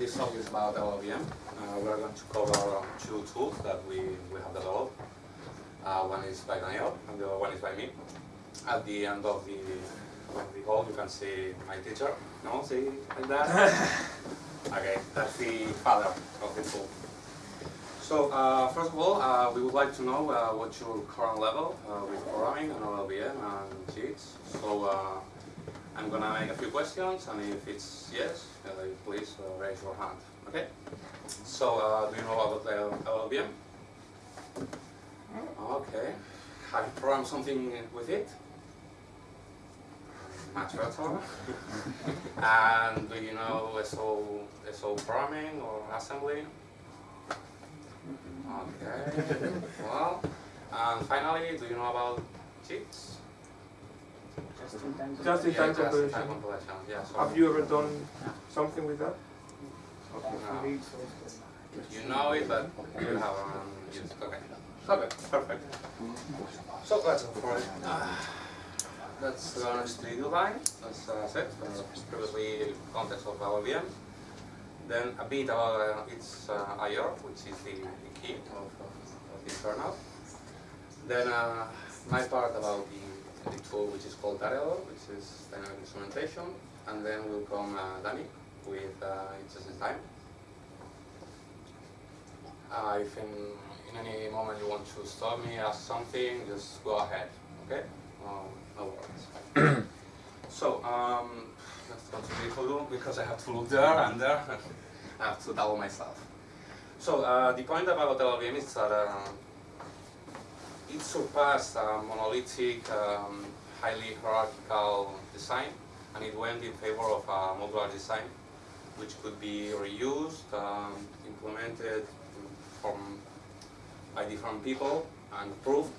this talk is about LLVM. Uh, we are going to cover two tools that we, we have developed. Uh, one is by Daniel and the other one is by me. At the end of the, of the hall you can see my teacher. No, see like that? okay, that's the father of the tool. So uh, first of all, uh, we would like to know uh, what's your current level uh, with programming and LLVM and JITs. So uh, I'm gonna make a few questions, and if it's yes, uh, please uh, raise your hand. Okay. So uh, do you know about the LLVM? Okay. Have you programmed something with it? Much better. and do you know SO, SO programming or assembly? Okay. well, and finally, do you know about JITs? Just in time. Just in Yeah, just in time compilation. Yeah. So Have you ever done something with that? no. You know it, but you haven't used it. Okay. Okay, perfect. So let's go for it. That's the honest do line, as I said, uh, previously context of LLVM. Then a bit about uh, its uh, IR, which is the, the key of, of, of the kernel. Then uh, my part about the, the tool which is called Tareador, which is dynamic instrumentation. And then will come uh, Danny with uh, its time. Uh, if in, in any moment you want to stop me, ask something, just go ahead, okay? Um, no worries. so, um, let's go to the look because I have to look there and there. I have to double myself. So, uh, the point about LLVM is that uh, it surpassed a monolithic, um, highly hierarchical design and it went in favor of a modular design which could be reused, um, implemented from by different people and approved.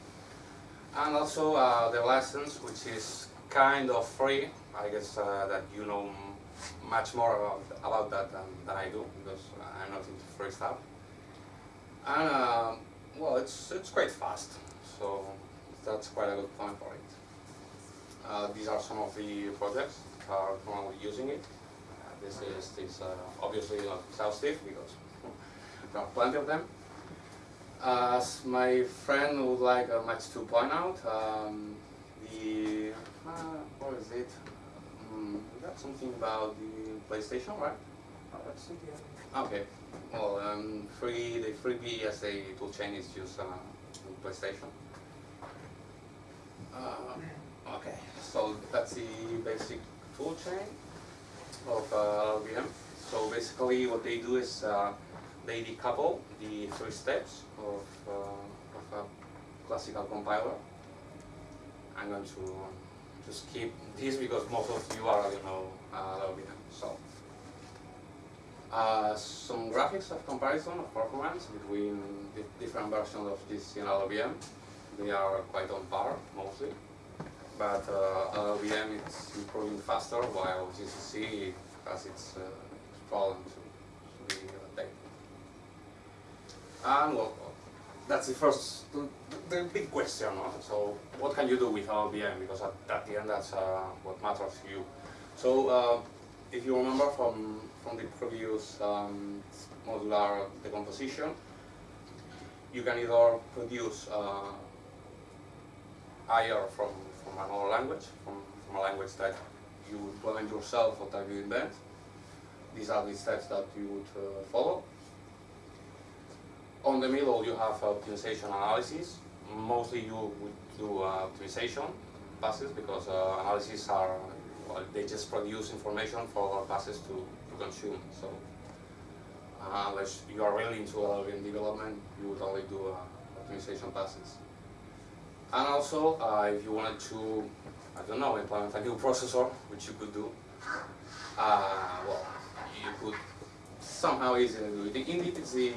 And also uh, the license, which is kind of free. I guess uh, that you know much more about, about that than, than I do because I'm not into free stuff. And uh, well, it's it's quite fast, so that's quite a good point for it. Uh, these are some of the projects that are currently using it. Uh, this is this uh, obviously not exhaustive because there are plenty of them. As my friend would like uh, much to point out, um, the uh, what is it? Um, we got something about the PlayStation, right? Okay. Well, um, free the FreeBSD toolchain is used uh, on PlayStation. Uh, okay, so that's the basic toolchain of uh. So basically, what they do is uh, they decouple the three steps of, uh, of a classical compiler. I'm going to to skip this because most of you are, you know, uh, LVM. So. Uh, some graphics of comparison of performance between the different versions of this in LLVM. They are quite on par, mostly. But uh, LLVM is improving faster, while GCC has its, uh, problem to, to be updated. And well, that's the first, the, big question. So what can you do with LLVM? Because at, at the end, that's uh, what matters to you. So uh, if you remember from from the previous um, modular decomposition, you can either produce uh, IR from, from another language, from, from a language that you implement yourself or that you invent. These are the steps that you would uh, follow. On the middle, you have optimization analysis. Mostly you would do uh, optimization passes because uh, analyses are, well, they just produce information for passes to consume. So uh, unless you are really into LLVM development, you would only do uh, optimization passes. And also, uh, if you wanted to, I don't know, implement a new processor, which you could do, uh, well, you could somehow easily do it. Indeed, it's the,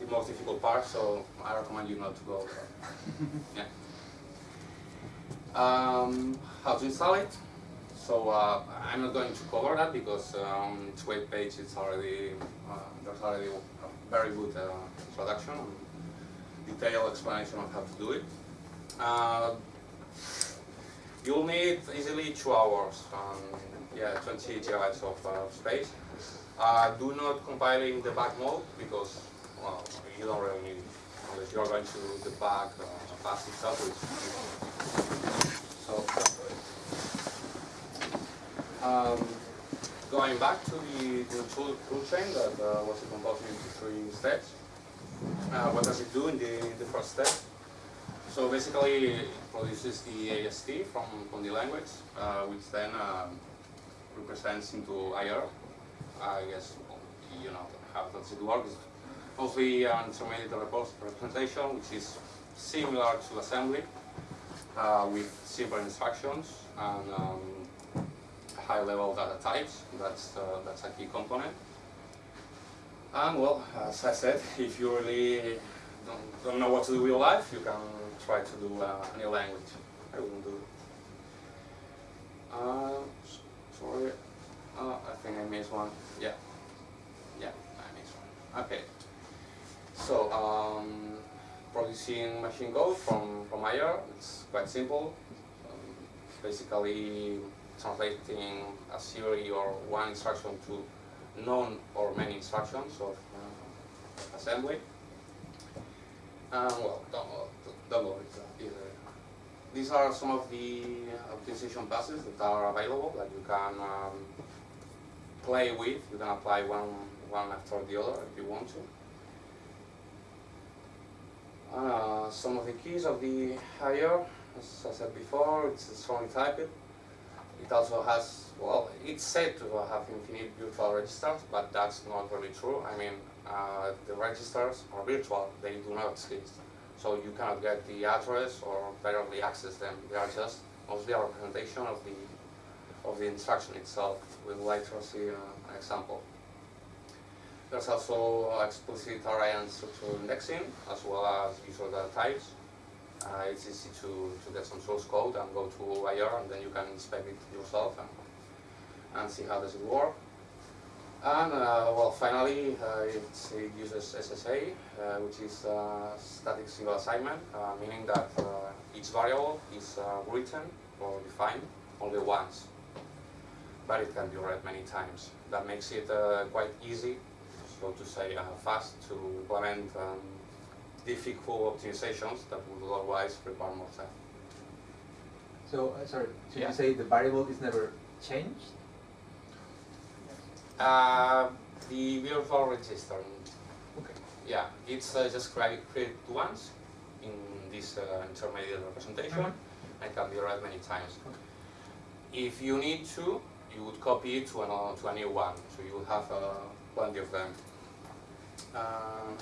the most difficult part, so I recommend you not to go there. yeah. Um, how to install it? So uh, I'm not going to cover that because on its web page it's already uh, there's already a very good uh, introduction and detailed explanation of how to do it. Uh, you'll need easily two hours, um, yeah, 20 gigabytes of uh, space. Uh, do not compile in debug mode because well, you don't really need it unless you're going to debug uh, fast itself. So um, going back to the, the tool, tool chain that uh, was composed into three steps. Uh, what does it do in the, the first step? So basically, it produces the AST from, from the language, uh, which then um, represents into IR. I guess you know how does it work. Mostly an intermediate representation, which is similar to assembly, uh, with simple instructions and um, high-level data types. That's uh, that's a key component. And well, as I said, if you really don't, don't know what to do with your life, you can try to do uh, a new language. I wouldn't do. Uh, sorry, uh, I think I missed one. Yeah, yeah, I missed one. Okay. So, um, producing machine code from, from IR, it's quite simple. Um, basically, translating a series or one instruction to none or many instructions of uh, assembly. Um, well, don't, don't worry either. These are some of the optimization passes that are available that you can um, play with. You can apply one, one after the other if you want to. Uh, some of the keys of the IR, as I said before, it's strongly typed. It also has, well, it's said to have infinite virtual registers, but that's not really true. I mean, uh, the registers are virtual, they do not exist. So you cannot get the address or barely access them. They are just mostly a representation of the of the instruction itself. Like to see uh, an example. There's also explicit array and structural indexing, as well as user data types. Uh, it's easy to, to get some source code and go to IR, and then you can inspect it yourself and, and see how does it work. And uh, well, finally, uh, it uses SSA, uh, which is static single assignment, uh, meaning that uh, each variable is written or defined only once, but it can be read many times. That makes it quite easy, so to say, fast to implement um, difficult optimizations that would otherwise require more time. So, sorry, so Yeah. you say the variable is never changed? Uh, the virtual register. Okay. Yeah, it's uh, just created once in this uh, intermediate representation Mhm. and can be read many times. Okay. If you need to, you would copy it to, another, to a new one, so you will have uh, plenty of them. Uh,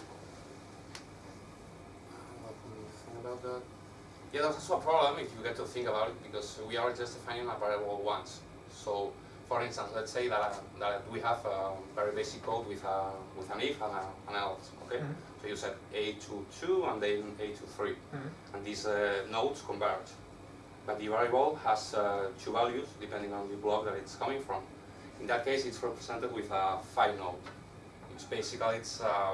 what can you think about that? Yeah, that's also a problem if you get to think about it because we are just defining a variable once. So, for instance, let's say that, that we have a very basic code with, a, with an if and a, an else, okay? Mhm. So you set A to 2 and then A to 3, Mhm. and these uh, nodes converge. But the variable has uh, two values depending on the block that it's coming from. In that case, it's represented with a phi node, which basically it's, uh,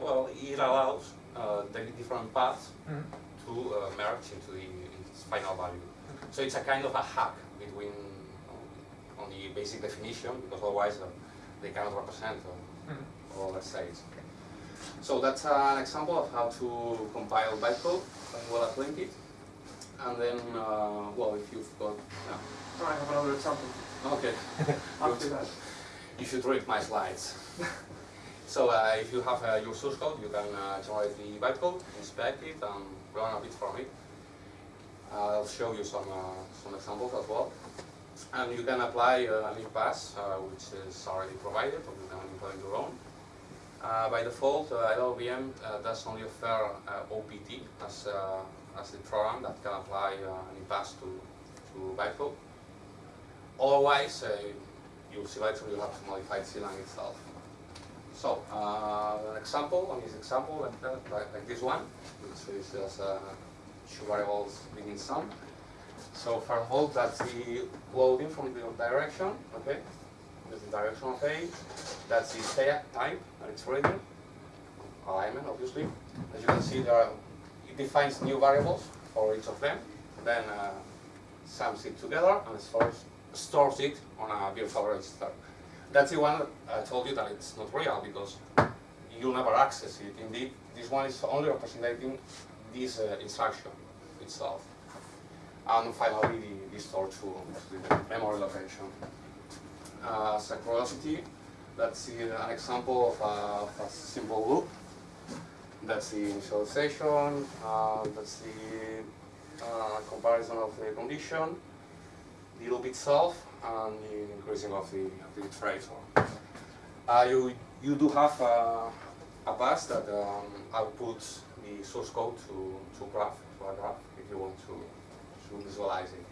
well, it allows uh, the different paths Mhm. to uh, merge into the its final value. So it's a kind of a hack between uh, on the basic definition because otherwise uh, they cannot represent uh, Mhm. all the states. So that's an example of how to compile bytecode as well as link it. And then, uh, well, if you've got, yeah. No, I have another example okay, after that. you should read my slides. so uh, if you have uh, your source code, you can uh, generate the bytecode, inspect it, and learn a bit from it. I'll show you some some examples as well. And you can apply uh, a link pass, which is already provided, or you can implement your own. Uh, by default, uh, LLVM uh, does only offer uh, OPT as, as the program that can apply an pass to, to bytecode. Otherwise, uh, you'll see later you have to modify Clang itself. So, uh, an example, on this example, like, that, like, like this one, which is just uh, two variables being sum. So for hold, that's the loading from the direction, okay? That's the direction of A. That's the type that it's reading. Alignment, obviously. As you can see, there are, it defines new variables for each of them. Then uh, sums it together and stores, stores it on a virtual register. That's the one I told you that it's not real because you'll never access it. Indeed, this one is only representing this uh, instruction itself. And finally, the, the store to, the memory location. Uh, as a see an example of a, of a simple loop. That's the initialization, uh, that's the uh, comparison of the condition, the loop itself, and the increasing of the, of the iterator. Uh, you, you do have a, a bus that um, outputs the source code to, to graph, to a graph, if you want to, to visualize it.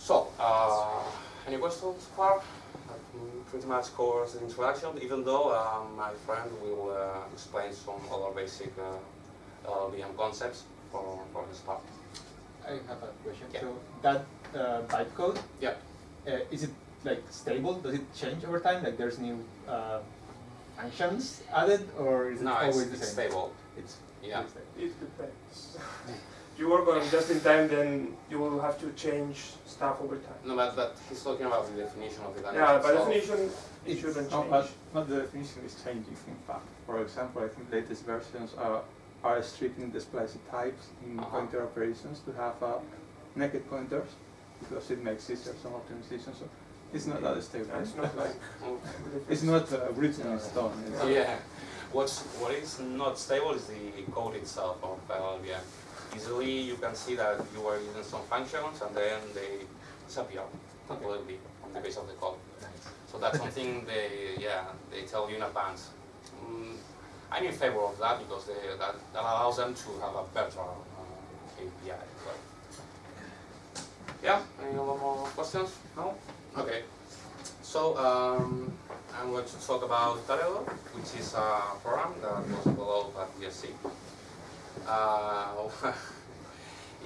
So, uh, any questions so far? That mm, pretty much covers the introduction, even though um, my friend will uh, explain some other basic uh, LLVM concepts for, for his part. I have a question. Yeah. So that uh, bytecode, Yeah. uh, is it like stable? Does it change over time? Like there's new uh, functions added, or is it No, always it's, the it's same? stable. It's Yeah. it's stable. It depends. If you work on just in time, then you will have to change stuff over time. No, but, but he's talking about the definition of the Yeah, by so- definition, it shouldn't change. but, but the definition is changing in fact. For example, I think latest versions are, are stripping the explicit types in Uh-huh. pointer operations to have uh, naked pointers because it makes easier some optimization. So it's not that stable. It's not like. It's not uh, written in stone. Yeah. What's what is not stable is the code itself of LLVM. Easily you can see that you are using some functions and then they disappear completely on the base of the code. So that's something they yeah they tell you in advance. Mm, I'm in favor of that because they, that, that allows them to have a better uh, API. Yeah. Any other more questions? No. Okay. So um, I'm going to talk about Tareador, which is a program that was developed at BSC. Uh,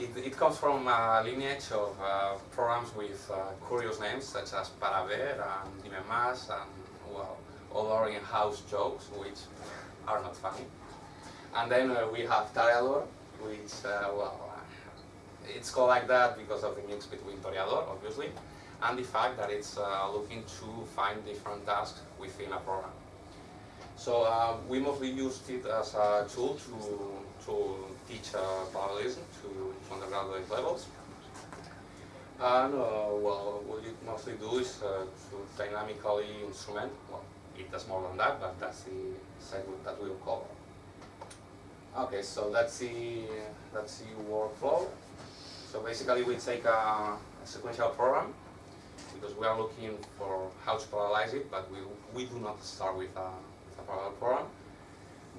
it, it comes from a lineage of uh, programs with uh, curious names such as Paraver and Dimemas and well, other in-house jokes which are not funny. And then uh, we have Tareador, which, uh, well, it's called like that because of the mix between Toreador, obviously, and the fact that it's uh, looking to find different tasks within a program. So uh, we mostly used it as a tool to, to teach uh, parallelism to, to undergraduate levels. And uh, well, what you mostly do is uh, to dynamically instrument, well, it does more than that, but that's the segment that we'll cover. Okay, so that's the, that's the workflow. So basically we take a, a sequential program because we are looking for how to parallelize it, but we, we do not start with a, with a parallel program.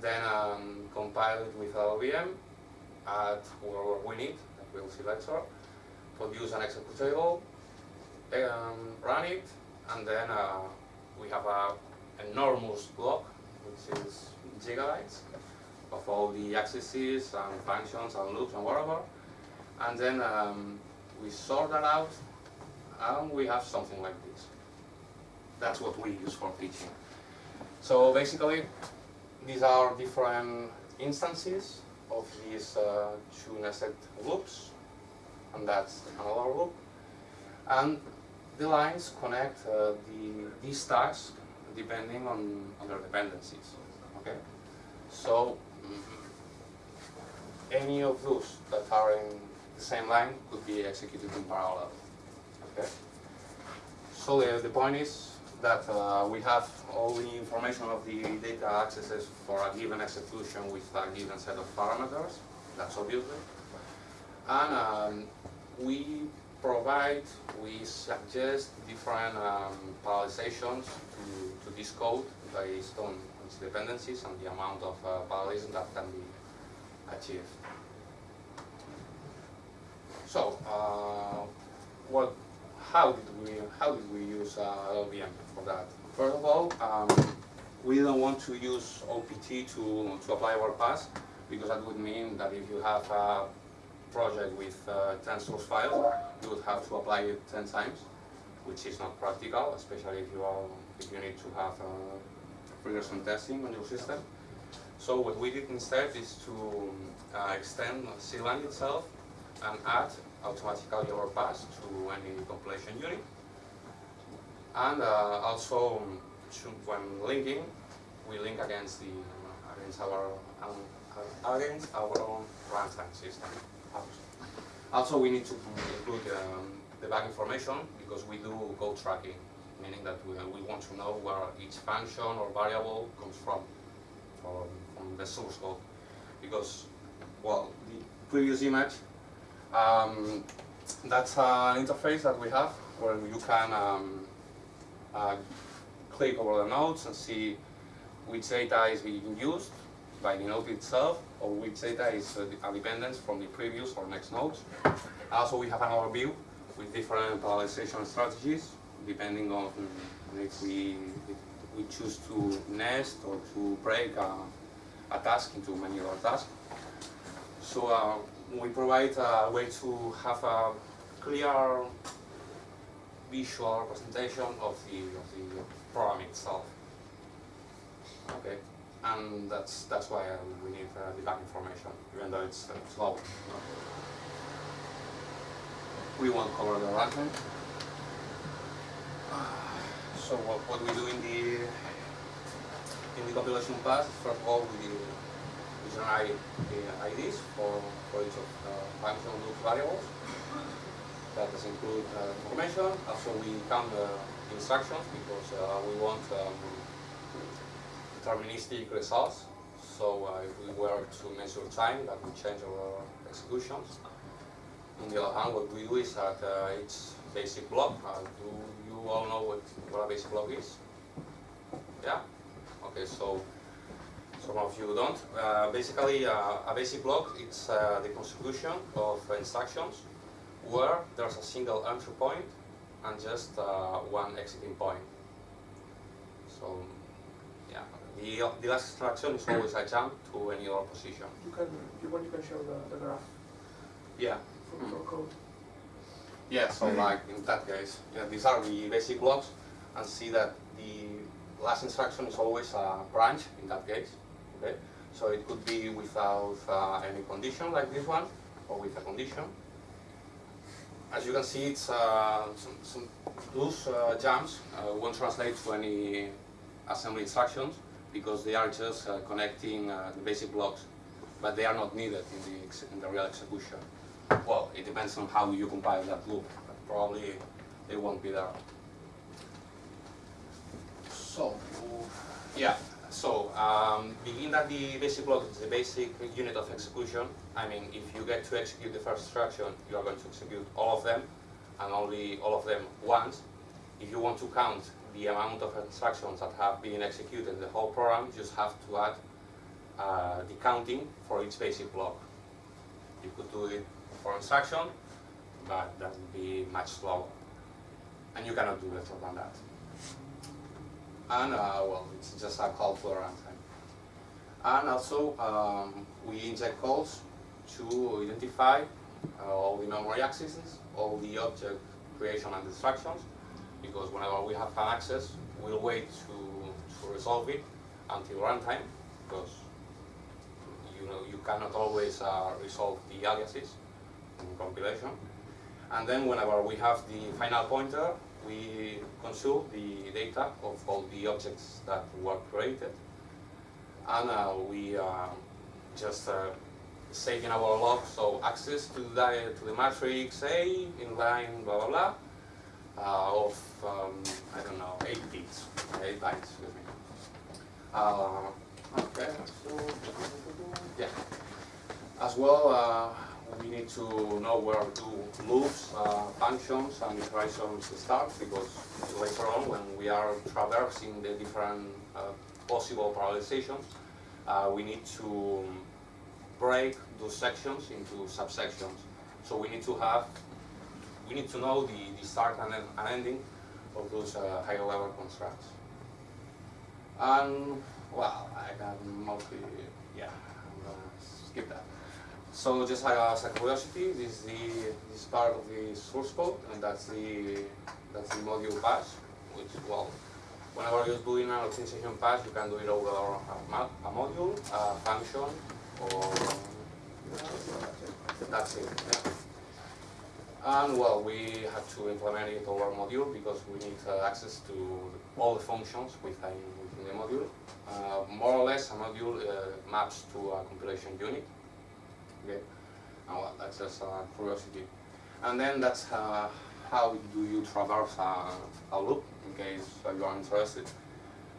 Then um, compile it with LLVM, add whatever we need, that we'll see later, produce an executable, um, run it, and then uh, we have a enormous block, which is gigabytes, of all the accesses and functions and loops and whatever. And then um, we sort that out and we have something like this. That's what we use for teaching. So basically, these are different instances of these uh, two nested loops, and that's another loop. And the lines connect uh, the, these tasks depending on, on their dependencies. Okay, so mm, any of those that are in the same line could be executed in parallel. Okay. So the, the point is that uh, we have all the information of the data accesses for a given execution with a given set of parameters. That's obviously. And um, we provide, we suggest different um, parallelizations to, to this code based on its dependencies and the amount of uh, parallelism that can be achieved. So, uh, what, how did we how did we use uh, LLVM for that? First of all, um, we don't want to use OPT to to apply our pass because that would mean that if you have a project with uh, 10 source files, you would have to apply it 10 times, which is not practical, especially if you are if you need to have uh, regression testing on your system. So what we did instead is to uh, extend Clang itself and add automatically pass to any compilation unit. And uh, also, um, when linking, we link against the against our own, uh, against our own runtime system. Also, we need to include um, debug information because we do code tracking, meaning that we, we want to know where each function or variable comes from, from, from the source code. Because, well, the previous image, um, that's an interface that we have where you can um, uh, click over the nodes and see which data is being used by the node itself or which data is uh, a dependence from the previous or next nodes. Also, we have another view with different parallelization strategies depending on if we, if we choose to nest or to break a, a task into many other tasks. So uh, we provide a way to have a clear visual representation of the, of the program itself. Okay, and that's that's why uh, we need uh, debug information, even though it's uh, slow. We won't cover the runtime. So what, what we do in the in the compilation path, first of all, we, the IDs for, for each of the function loop variables. That does include uh, information. Also, we count the instructions because uh, we want um, deterministic results. So uh, if we were to measure time, that would change our executions. On the other hand, what we do is that uh, each basic block, uh, do you all know what, what a basic block is? Yeah? Okay, so some of you don't. Uh, basically, uh, a basic block it's uh, the constitution of instructions where there's a single entry point and just uh, one exiting point. So, yeah, the, the last instruction is always a jump to any other position. You can, if you want, you can show the, the graph Yeah. for, for code. Yeah, so like in that case, yeah, these are the basic blocks and see that the last instruction is always a branch in that case, okay? So it could be without uh, any condition like this one or with a condition. As you can see, it's uh, some, some loose uh, jumps uh, won't translate to any assembly instructions because they are just uh, connecting uh, the basic blocks, but they are not needed in the, in the real execution. Well, it depends on how you compile that loop, but probably they won't be there. So, yeah, so um, begin that the basic block is the basic unit of execution. I mean, if you get to execute the first instruction, you are going to execute all of them, and only all of them once. If you want to count the amount of instructions that have been executed in the whole program, you just have to add uh, the counting for each basic block. You could do it for instruction, but that would be much slower. And you cannot do better than that. And uh, well, it's just a call the runtime. And also, um, we inject calls to identify uh, all the memory accesses, all the object creation and instructions, because whenever we have an access, we'll wait to, to resolve it until runtime, because you know you cannot always uh, resolve the aliases in compilation. And then whenever we have the final pointer, we consult the data of all the objects that were created. And uh, we uh, just uh, save in our log, so access to the, to the matrix A in line blah blah blah uh, of, um, I don't know, 8 bits, 8 bytes, excuse me. Uh, okay, so, yeah. As well, uh, we need to know where to move uh, functions, and iterations start because later on, when we are traversing the different uh, possible parallelizations, uh, we need to break those sections into subsections. So we need to have, we need to know the, the start and, and ending of those uh, higher level constructs. And well, I can mostly, yeah, skip that. So just like as a curiosity, this is the this is part of the source code, and that's the that's the module patch, which well, whenever you're doing an optimization patch, you can do it over a, a module, a function, or that's it. Yeah. And well, we have to implement it over module because we need uh, access to all the functions within, within the module. Uh, more or less, a module uh, maps to a compilation unit. Okay, and well, that's just a curiosity. And then that's uh, how do you traverse a, a loop, in case uh, you are interested.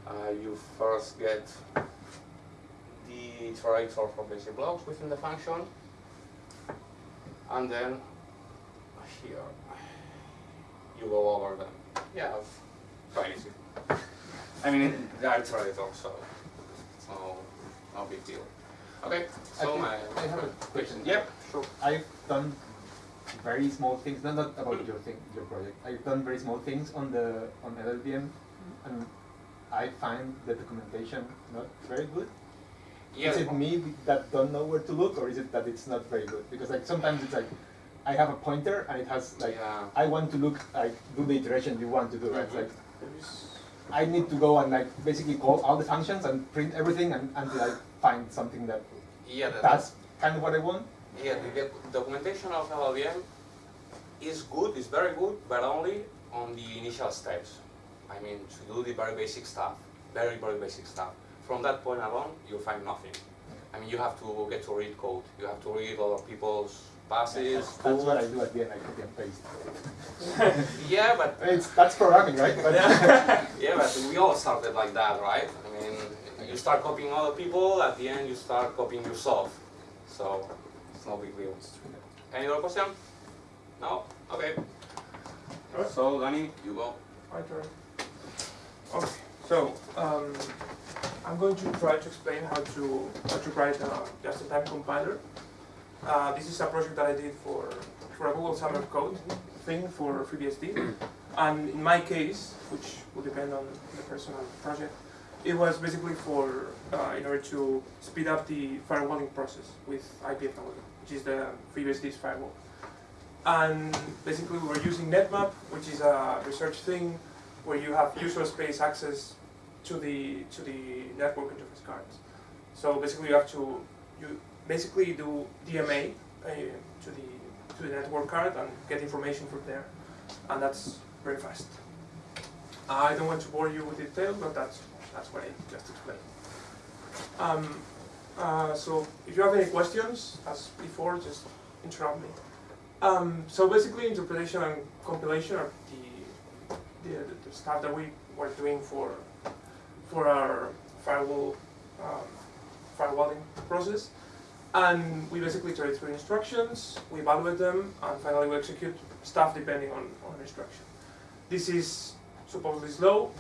Uh, you first get the iterator for basic blocks within the function, and then here you go over them. Yeah, quite easy. I mean, they are iterator, so it's no, no big deal. Okay, so I my I have a question. Yep, sure. I've done very small things, not, not about your thing, your project. I've done very small things on the on LLVM, and I find the documentation not very good. Yeah, Is it me that don't know where to look, or is it that it's not very good? Because like sometimes it's like I have a pointer and it has like yeah. I want to look like do the iteration you want to do. Right? It's Mhm. like I need to go and like basically call all the functions and print everything and, until I find something that Yeah, that, that's kind of what I want. yeah, the doc- documentation of LLVM is good, is very good, but only on the initial steps. I mean, to do the very basic stuff, very, very basic stuff. From that point along, you find nothing. I mean, you have to get to read code. You have to read other people's passes. That's what I do at the end. I copy and paste. Yeah, but It's that's programming, right? But yeah, but we all started like that, right? I mean, you start copying other people. At the end, you start copying yourself. So it's no big deal. Any other question? No? Okay. Alright. So, Danny, you go. My turn. Okay, so um, I'm going to try to explain how to how to write a just-in-time compiler. Uh, this is a project that I did for for a Google Summer of Code thing for FreeBSD, and in my case, which will depend on the personal project, it was basically for uh, in order to speed up the firewalling process with IP IPFW, which is the FreeBSD's firewall. And basically, we were using NetMap, which is a research thing where you have user space access to the to the network interface cards. So basically, you have to you basically do DMA uh, to the to the network card and get information from there, and that's very fast. I don't want to bore you with detail, but that's that's what I just explained. Um, uh, so if you have any questions, as before, just interrupt me. Um, so basically, interpretation and compilation are the, the, the stuff that we were doing for for our firewall um, firewalling process, and we basically iterate through instructions, we evaluate them, and finally we execute stuff depending on on instruction. This is supposedly slow,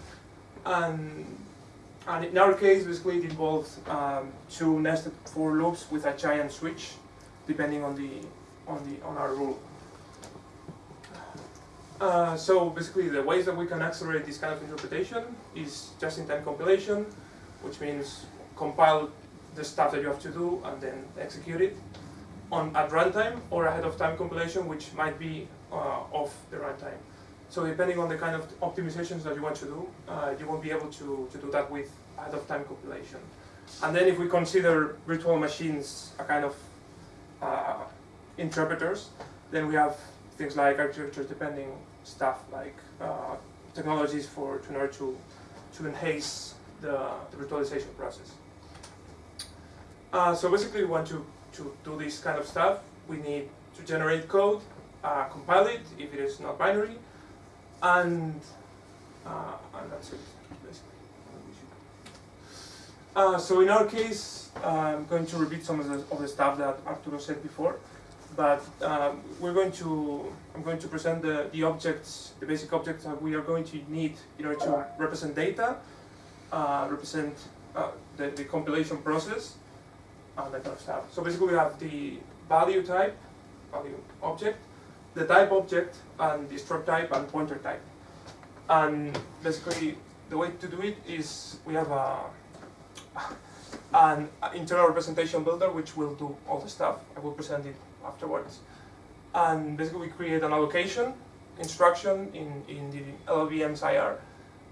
and and in our case, basically, it involves um, two nested for loops with a giant switch, depending on the on the on our rule. Uh, so basically, the ways that we can accelerate this kind of interpretation is just-in-time compilation, which means compile the stuff that you have to do and then execute it on at runtime, or ahead of time compilation, which might be uh, off the runtime. So depending on the kind of optimizations that you want to do, uh, you won't be able to, to do that with ahead of time compilation. And then if we consider virtual machines a kind of uh, interpreters, then we have things like architecture depending stuff like uh, technologies for in order to to enhance the, the virtualization process. Uh, so basically, we want to to do this kind of stuff. We need to generate code, uh, compile it if it is not binary, and uh, and that's it basically. Uh, so in our case, I'm going to repeat some of the, of the stuff that Arturo said before, but um, we're going to, I'm going to present the, the objects, the basic objects that we are going to need in order to represent data, uh, represent uh, the, the compilation process, and that kind of stuff. So basically we have the value type, value object, the type object, and the struct type and pointer type. And basically the way to do it is we have a an internal representation builder which will do all the stuff. I will present it afterwards. And basically we create an allocation instruction in, in the LLVM's IR,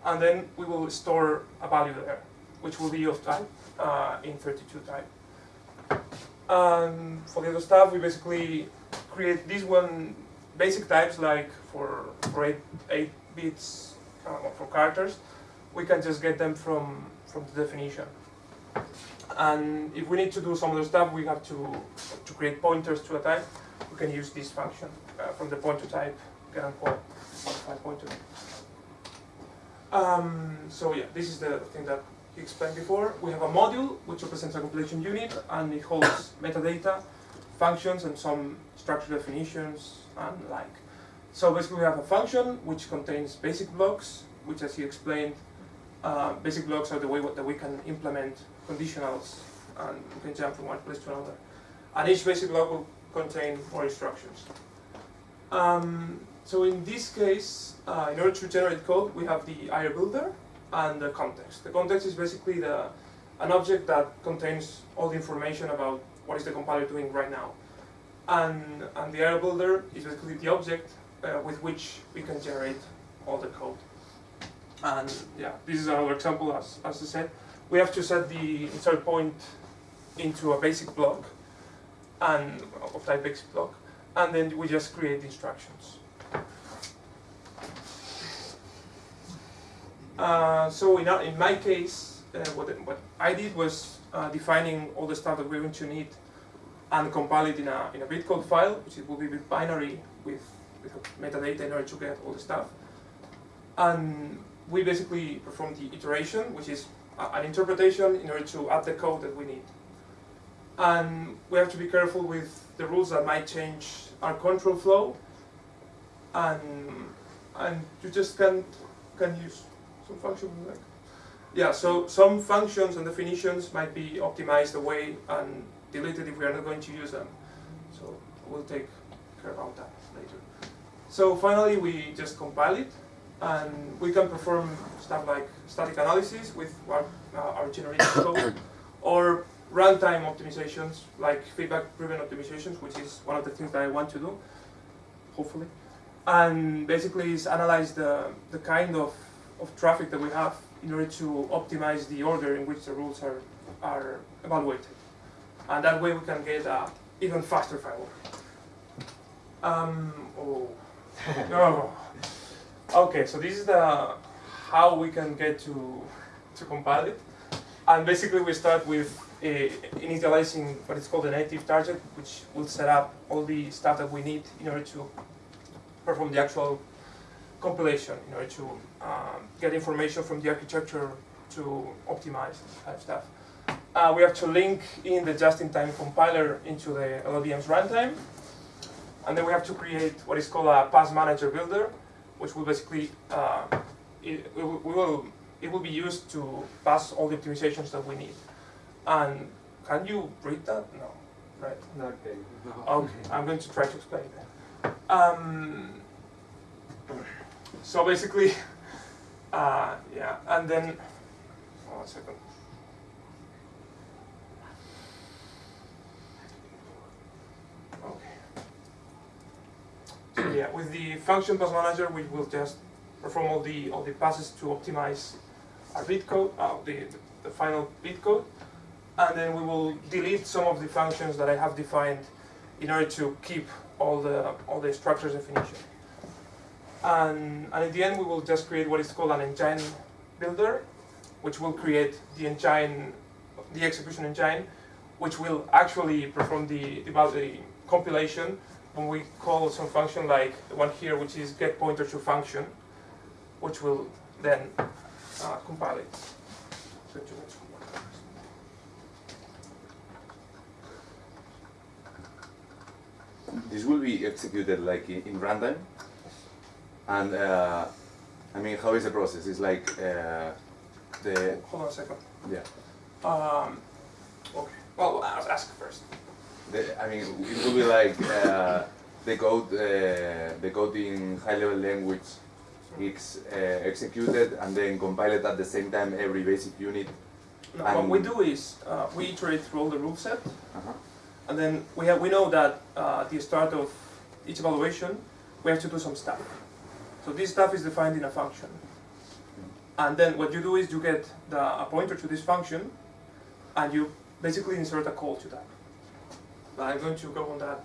and then we will store a value there, which will be of type uh, in 32 type. And for the other stuff, we basically create this one basic types like for, eight, bits uh, for characters, we can just get them from, from the definition. And if we need to do some other stuff, we have to, to create pointers to a type. We can use this function uh, from the pointer type, getUnqual pointer. Um, so yeah, this is the thing that he explained before. We have a module which represents a compilation unit and it holds metadata, functions and some structure definitions and like. So basically we have a function which contains basic blocks, which as you explained, uh, basic blocks are the way that we can implement conditionals and we can jump from one place to another. And each basic block will contain more instructions. Um, so in this case, uh, in order to generate code, we have the IR builder and the context. The context is basically the, an object that contains all the information about what is the compiler doing right now. And, and the IR builder is basically the object uh, with which we can generate all the code. And yeah, this is another example, as, as I said. We have to set the insert point into a basic block and of type basic block, and then we just create instructions. Uh, so in, our, in my case, uh, what, what I did was uh, defining all the stuff that we're going to need and compile it in a, in a bitcode file, which it will be binary with, with metadata in order to get all the stuff. And we basically perform the iteration, which is a, an interpretation in order to add the code that we need. And we have to be careful with the rules that might change our control flow. And, and you just can't can use some function like yeah so some functions and definitions might be optimized away and deleted if we are not going to use them. So we'll take care about that later. So finally we just compile it and we can perform stuff like static analysis with our, uh, our generated code or runtime optimizations like feedback driven optimizations which is one of the things that I want to do hopefully. And basically is analyze the, the kind of, of traffic that we have in order to optimize the order in which the rules are, are evaluated. And that way we can get a even faster file. Um, oh, no. Okay, so this is the how we can get to, to compile it. And basically we start with uh, initializing what is called a native target, which will set up all the stuff that we need in order to perform the actual compilation in order to um, get information from the architecture to optimize type stuff. Uh, we have to link in the just-in-time compiler into the LLVM's runtime. And then we have to create what is called a pass manager builder, which will basically, uh, it, we will, it will be used to pass all the optimizations that we need. And can you read that? No, right? Okay. Okay, I'm going to try to explain that. Um, so basically, uh, yeah, and then, one second. Yeah, with the function pass manager, we will just perform all the all the passes to optimize our bit code, uh, the, the final bit code, and then we will delete some of the functions that I have defined in order to keep all the all the structures definition. And, and in the end, we will just create what is called an engine builder, which will create the engine, the execution engine, which will actually perform the, the, the compilation when we call some function like the one here, which is get pointer to function, which will then uh, compile it. This will be executed like in, in runtime. And uh, I mean how is the process? It's like uh, the hold on a second. Yeah. Um, okay. Well I'll ask first the, I mean it will be like uh, the code uh, the code in high level language it's uh, executed and then compiled at the same time every basic unit no, what we do is uh, we iterate through all the rule set -huh. And then we, have, we know that uh, at the start of each evaluation, we have to do some stuff. So this stuff is defined in a function. And then what you do is you get the, a pointer to this function, and you basically insert a call to that. But I'm going to go on that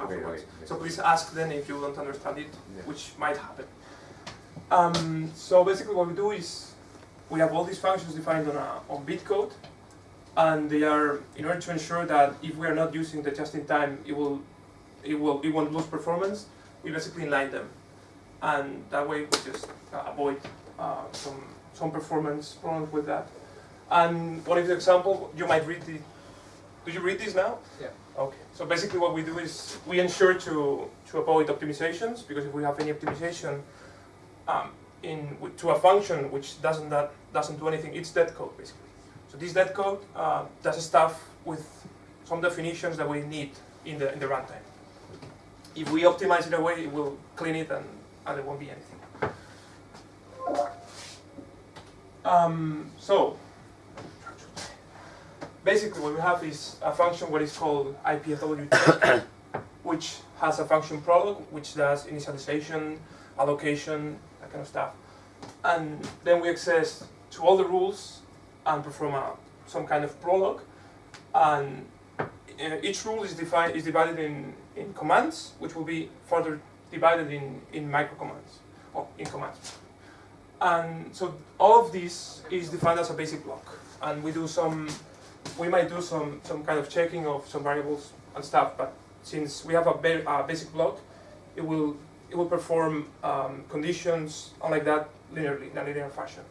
Okay, afterwards. okay. So please ask then if you don't understand it, Yeah. which might happen. Um, so basically what we do is we have all these functions defined on, a, on bitcode and they are in order to ensure that if we are not using the just-in-time it will it will it won't lose performance we basically inline them and that way we just uh, avoid uh, some some performance problems with that and one of the example you might read the do you read this now Yeah. okay so basically what we do is we ensure to to avoid optimizations because if we have any optimization um, in to a function which doesn't that doesn't do anything it's dead code basically so this dead code uh, does stuff with some definitions that we need in the in the runtime. If we optimize it away, it will clean it and, and there won't be anything. Um, so basically what we have is a function what is called IPFW which has a function prolog which does initialization, allocation, that kind of stuff. And then we access to all the rules and perform a, some kind of prologue. And uh, each rule is, defined, is divided in, in commands, which will be further divided in, in micro commands, or in commands. And so all of this is defined as a basic block. And we do some, we might do some, some kind of checking of some variables and stuff, but since we have a, ba basic block, it will, it will perform um, conditions like that linearly, in a linear fashion.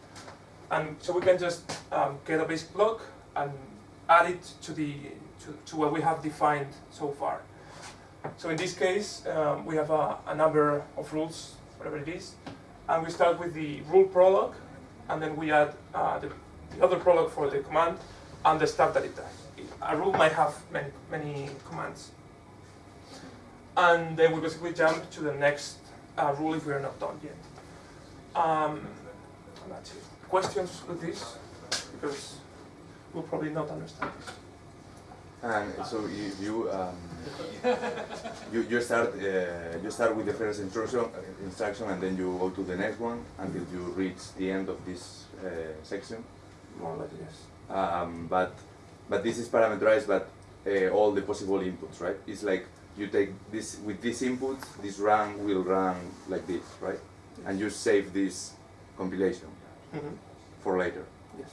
And so we can just um, get a basic block and add it to the to, to what we have defined so far. So in this case, um, we have a, a number of rules, whatever it is, and we start with the rule prologue, and then we add uh, the, the other prologue for the command and the stuff that it does. A rule might have many many commands, and then we basically jump to the next uh, rule if we are not done yet. Um, that's it. Questions with this? Because we'll probably not understand this. And so you you um, you, you start uh, you start with the first instruction uh, instruction and then you go to the next one until you reach the end of this uh, section. More like this. Um, but but this is parameterized, but uh, all the possible inputs, right? It's like you take this with this input, this run will run like this, right? And you save this compilation Mhm. for later. Yes.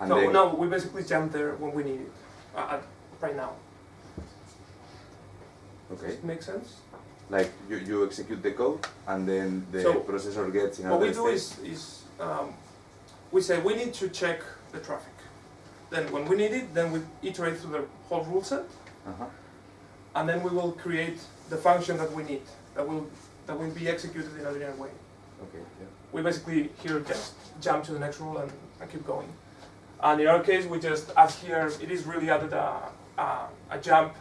And so no, we basically jump there when we need it. Uh, right now. okay, it Make sense? like you, you execute the code and then the So, processor gets in What we do state. is, is um, we say we need to check the traffic. Then when we need it, then we iterate through the whole rule set, Uh-huh. and then we will create the function that we need, that will, that will be executed in a linear way. Okay, yeah. we basically here just jump to the next rule and, and keep going. And in our case, we just add here, it is really added a, a, a jump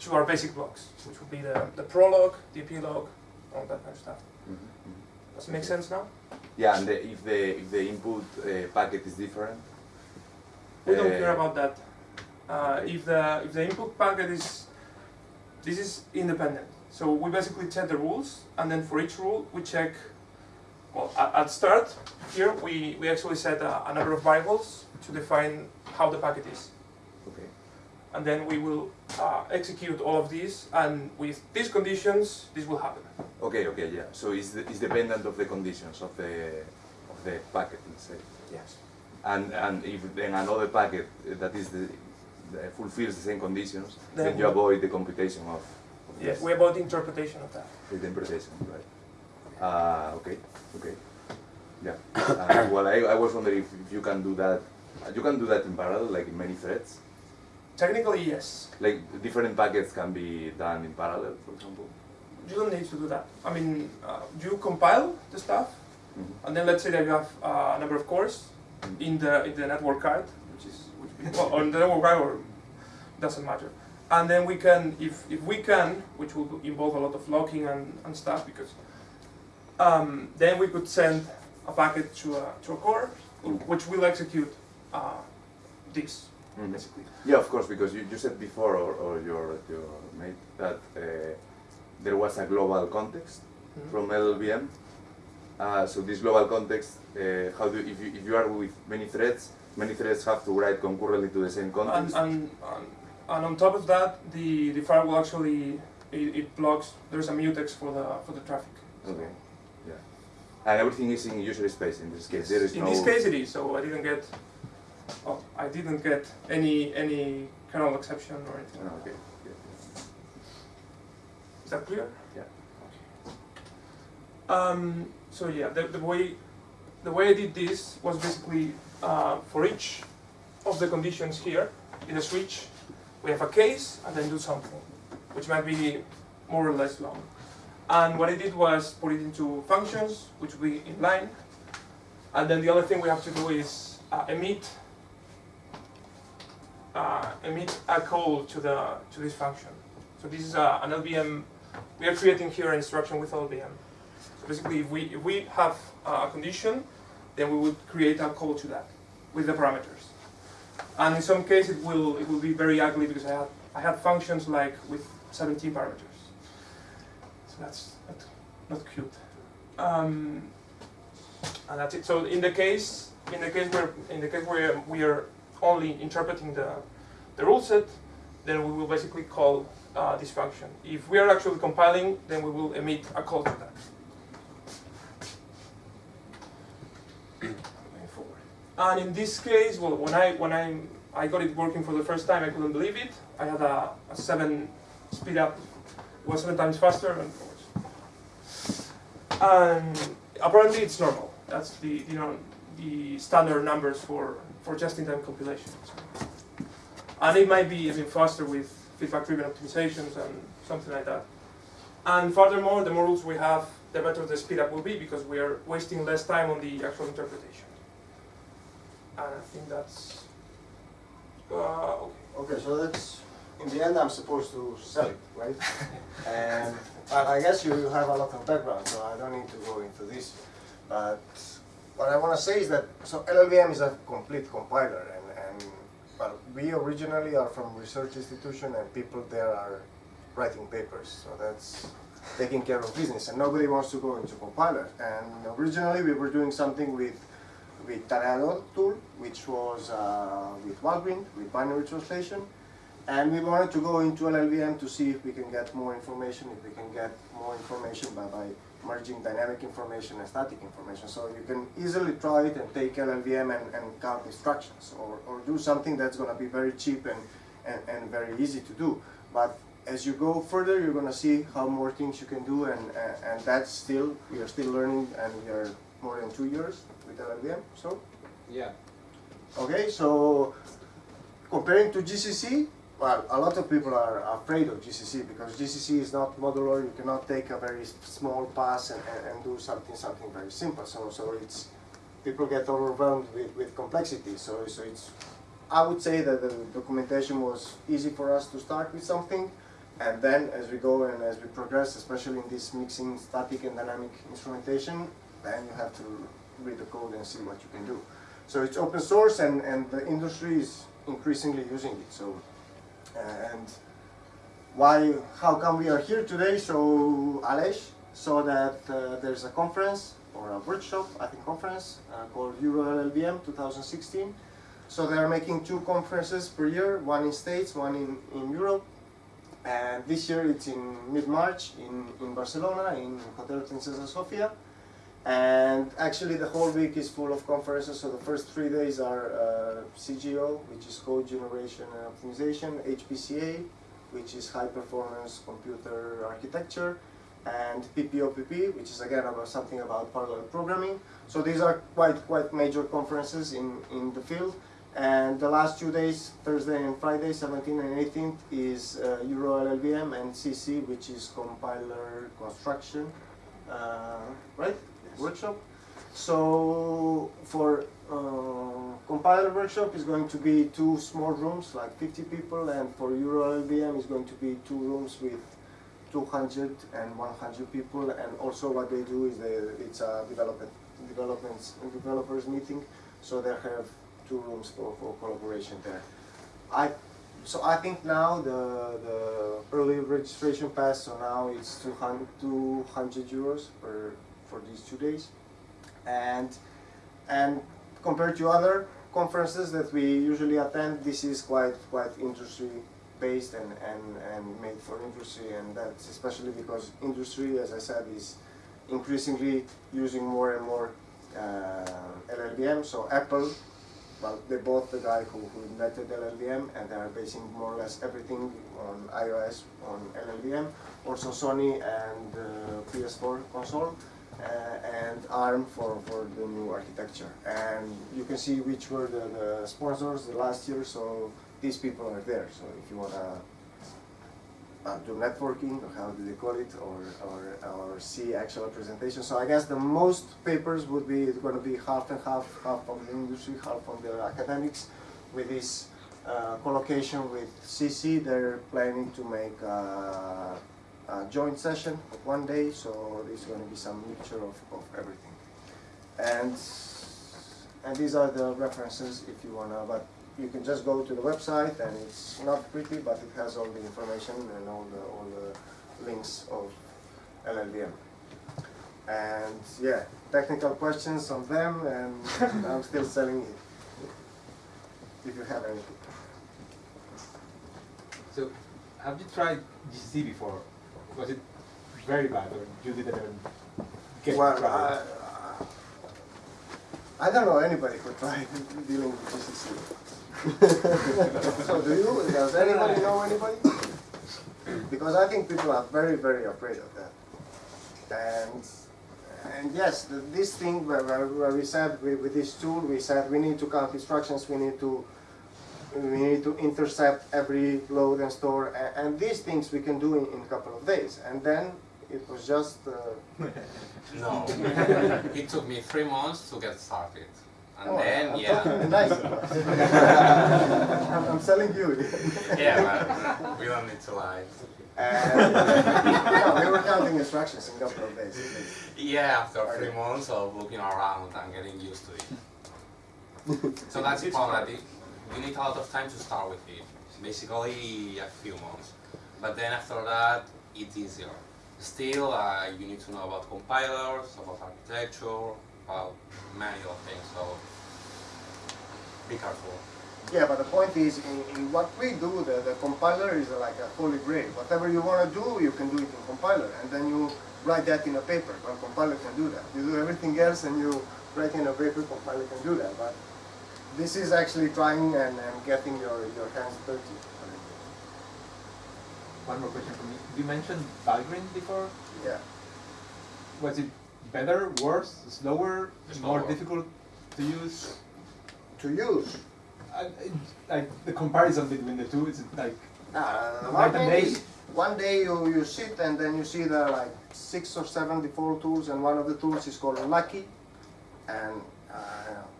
to our basic blocks, which would be the, the prologue, the epilogue, all that kind of stuff. Mhm, mhm. Does it make sense now? Yeah, and the, if the if the input uh, packet is different. We don't uh, care about that. Uh, if the if the input packet is this is independent. So we basically check the rules, and then for each rule we check. Well, at, at start here we, we actually set a, a number of variables to define how the packet is, Okay. and then we will uh, execute all of these, and with these conditions this will happen. Okay, okay, yeah. So it's, the, it's dependent of the conditions of the of the packet, let's say. Yes. And and if then another packet that is the, fulfills the same conditions, then, Then you avoid the computation of, of Yes. We about the interpretation of that. the interpretation, right? Uh, okay, okay. Yeah. Uh, well, I, I was wondering if, if you can do that. You can do that in parallel, like in many threads. Technically, yes. Like different packets can be done in parallel, for example. You don't need to do that. I mean, uh, you compile the stuff, Mhm. and then let's say that you have uh, a number of cores in the in the network card, which is which well, on the network card or doesn't matter. And then we can, if if we can, which will involve a lot of locking and, and stuff, because um, then we could send a packet to a to a core, which will execute uh, this Mhm. basically. Yeah, of course, because you, you said before, or, or your, your mate, that uh, there was a global context Mhm. from LLVM. Uh, so this global context, uh, how do if you, if you are with many threads, many threads have to write concurrently to the same context. and, and, and on top of that, the, the file will actually it, it blocks. There's a mutex for the for the traffic. So Okay. Yeah. And everything is in user space in this case. There is in no. this case, it is. So I didn't get. Oh, I didn't get any any kernel exception or anything. Oh, okay. Yeah. Is that clear? Yeah. Um, so yeah, the, the way the way I did this was basically uh, for each of the conditions here in the switch, we have a case and then do something, which might be more or less long. And what I did was put it into functions, which we inline, and then the other thing we have to do is uh, emit uh, emit a call to the to this function. So this is uh, an LLVM. We are creating here an instruction with LLVM. Basically, if we if we have a condition, then we would create a call to that with the parameters. And in some cases, it will it will be very ugly because I have I have functions like with 17 parameters. So that's not, not cute. Um, and that's it. So in the case in the case where in the case where we are only interpreting the the rule set, then we will basically call uh, this function. If we are actually compiling, then we will emit a call to that. Going forward. And in this case, well, when I when I I got it working for the first time, I couldn't believe it. I had a, a seven speed up, was seven times faster, and and apparently it's normal. That's the you know the standard numbers for for just-in-time compilation. And it might be even faster with feedback-driven optimizations and something like that. And furthermore, the more rules we have, the better the speed up will be because we are wasting less time on the actual interpretation. And I think that's uh, okay. Okay, so that's, in the end, I'm supposed to sell it, right? and I I guess you have a lot of background, so I don't need to go into this. But what I want to say is that, so LLVM is a complete compiler, and, and well, we originally are from research institution, and people there are writing papers, so that's taking care of business, and nobody wants to go into compiler. And originally we were doing something with with Tareador tool, which was uh, with Valgrind, with binary translation. And we wanted to go into LLVM to see if we can get more information, if we can get more information by, by merging dynamic information and static information. So you can easily try it and take LLVM and, and count instructions, or, or do something that's going to be very cheap and, and, and very easy to do. But as you go further, you're going to see how more things you can do, and, and, and that's still, we are still learning, and we are more than two years LLVM, so. Yeah. Okay, so comparing to GCC, well, a lot of people are afraid of GCC because GCC is not modular. You cannot take a very small pass and, and, and do something something very simple. So so it's people get overwhelmed with, with complexity. So so it's I would say that the documentation was easy for us to start with something, and then as we go and as we progress, especially in this mixing static and dynamic instrumentation, then you have to read the code and see what you can do. So it's open source and, and the industry is increasingly using it. So and why, how come we are here today? So Alej saw that uh, there's a conference or a workshop, I think conference, uh, called Euro LLVM 2016. So they are making two conferences per year, one in States, one in, in Europe. And this year it's in mid-March in, in Barcelona, in Hotel Princesa Sofia. And actually the whole week is full of conferences, so the first three days are uh, CGO, which is code generation and optimization, HPCA, which is high performance computer architecture, and PPOPP, which is again about something about parallel programming. So these are quite quite major conferences in, in the field. And the last two days, Thursday and Friday, 17th and 18th, is uh, Euro LLVM and CC, which is compiler construction, uh, right? Workshop. So for uh, compiler workshop is going to be two small rooms, like 50 people, and for Euro LLVM is going to be two rooms with 200 and 100 people. And also what they do is they, it's a development developments developers meeting, so they have two rooms for, for collaboration there. I so I think now the the early registration pass so now it's 200, 200 euros per for these two days, and and compared to other conferences that we usually attend, this is quite quite industry based and, and, and made for industry and that's especially because industry, as I said, is increasingly using more and more uh, LLVM. So Apple, well, they bought the guy who, who invented LLVM and they are basing more or less everything on iOS on LLVM. Also Sony and uh, PS4 console and ARM for, for the new architecture. And you can see which were the, the sponsors the last year, so these people are there. So if you want to uh, do networking, or how do they call it, or, or, or see actual presentation. So I guess the most papers would be going to be half and half, half from the industry, half from the academics. With this uh, collocation with CC, they're planning to make uh, a joint session of one day, so there's going to be some mixture of, of everything. And, and these are the references if you want to, but you can just go to the website and it's not pretty, but it has all the information and all the, all the links of LLVM. And yeah, technical questions on them and I'm still selling it. If you have anything. So, have you tried GC before? Was it very bad, or you didn't even get Well? I, I don't know anybody who tried dealing with GCC. so do you? Does anybody know anybody? Because I think people are very, very afraid of that. And and yes, the, this thing where, where, where we said with, with this tool, we said we need to count instructions, we need to we need to intercept every load and store, and, and these things we can do in, in a couple of days. And then it was just uh, No, it took me three months to get started, and oh, then I'm yeah, nice. I'm, I'm selling you. yeah, but we don't need to lie. And, no, we were counting instructions in a couple of days. Yeah, after three months of looking around and getting used to it. so that's problem. that You need a lot of time to start with it. Basically, a few months. But then after that, it's easier. Still, uh, you need to know about compilers, about architecture, about many other things. So be careful. Yeah, but the point is, in, in what we do, the, the compiler is like a holy grail. Whatever you want to do, you can do it in compiler, and then you write that in a paper. Well, compiler can do that. You do everything else, and you write in a paper, compiler can do that. But this is actually trying and, and getting your, your hands dirty. One more question for me. You mentioned Valgrind before. Yeah. Was it better, worse, slower, more Slower. difficult to use? To use. I, I, like the comparison between the two is it like Uh, Night one and day, day? is- one day you, you sit and then you see there are like six or seven default tools and one of the tools is called Lucky and uh,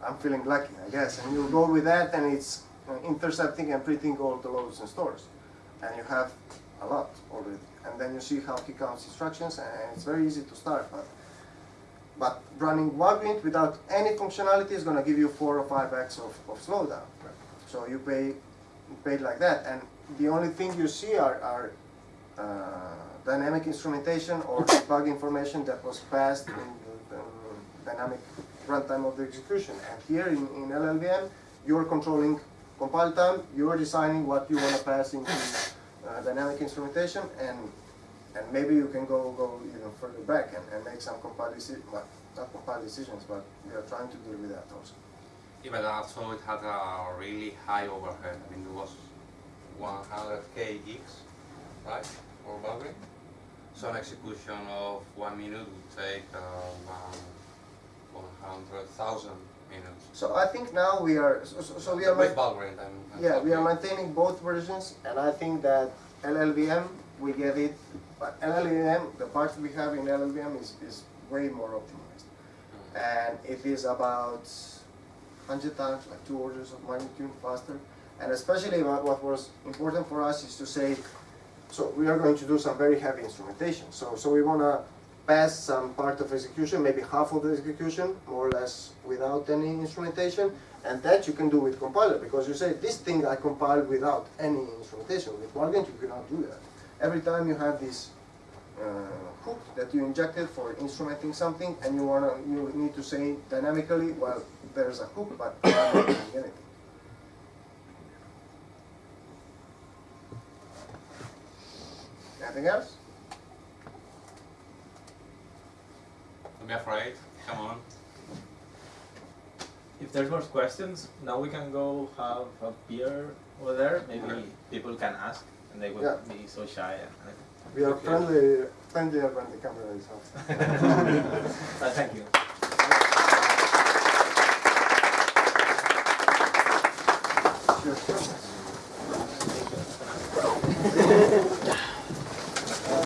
I'm feeling lucky I guess. And you go with that and it's intercepting and printing all the loads and stores. And you have a lot already. And then you see how he counts instructions and it's very easy to start but but running Valgrind without any functionality is going to give you four or five x of, of slowdown. So you pay pay like that. And the only thing you see are, are uh, dynamic instrumentation or bug information that was passed in the, the dynamic runtime of the execution. And here in, in LLVM, you're controlling compile time, you're designing what you want to pass into uh, dynamic instrumentation, and and maybe you can go go even further back and, and make some compile decisions, well, not compile decisions, but we are trying to deal with that also. Yeah, but also it had a really high overhead. I mean, it was 100k gigs, right, for Valgrind. So an execution of one minute would take uh, one 100,000 minutes. So I think now we are so, so, so we are with ma- Valgrind. I'm, I'm yeah we are maintaining both versions, and I think that LLVM we get it, but LLVM the parts we have in LLVM is, is way more optimized, hmm. and it is about hundred times like two orders of magnitude faster, and especially what, what was important for us is to say, so we are going to do some very heavy instrumentation. So so we want to pass some part of execution, maybe half of the execution, more or less without any instrumentation, and that you can do with compiler, because you say, this thing I compiled without any instrumentation. With Valgrind, you cannot do that. Every time you have this uh, hook that you injected for instrumenting something, and you wanna, you need to say dynamically, well, there's a hook, but I'm not doing anything. Anything else? Don't be afraid. Come on. If there's more questions, now we can go have a beer over there. Maybe Okay. people can ask, and they would Yeah. be so shy. And, We are Okay. friendly, friendlier when the camera is off. but thank you. Sure.